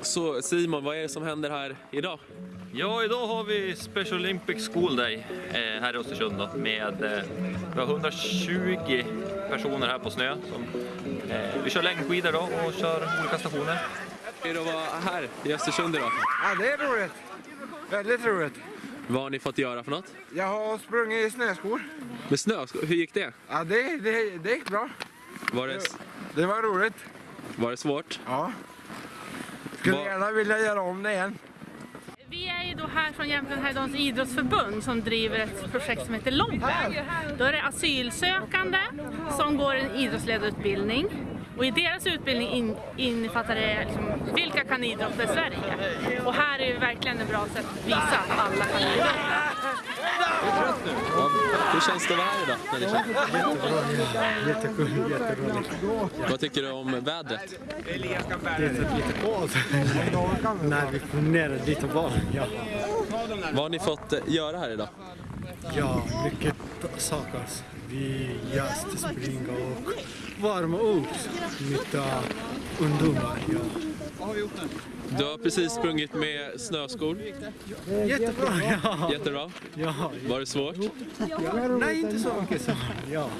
Så Simon, vad är det som händer här idag? Ja, idag har vi Special Olympic School Day eh, här i Östersund då, med eh, vi har 120 personer här på snö. Som, eh, vi kör längdskidor då och kör olika stationer. Hur är det att vara här i Östersund idag? Ja, det är roligt. Väldigt roligt. Vad har ni fått göra för något? Jag har sprungit i snöskor. Med snö, hur gick det? Ja, det, det, det gick bra. Var det, Det var roligt. var det svårt? Ja. Skulle gärna vilja göra om det igen. Vi är ju då här från Jämtland Härjedalens idrottsförbund som driver ett projekt som heter Lompen. Då är det asylsökande som går en idrottsledarutbildning och i deras utbildning in, innefattar det liksom, vilka kan idrotta i Sverige. Och här är ju verkligen ett bra sätt att visa att alla kan idrotta. Hur känns det att vara här idag? Ni känner? Jättekul, jätteroligt. Vad tycker du om vädret? Det är lite kallt. När vi promenerar och var. Ja. Vad har ni fått eh, göra här idag? ja, mycket saker. Vi just springa och varma upp mitt uh, ungdomar. Ja. Du har precis sprungit med snöskor. Jättebra, ja. Jättebra. ja. Var det svårt? Nej, inte så mycket så. Ja.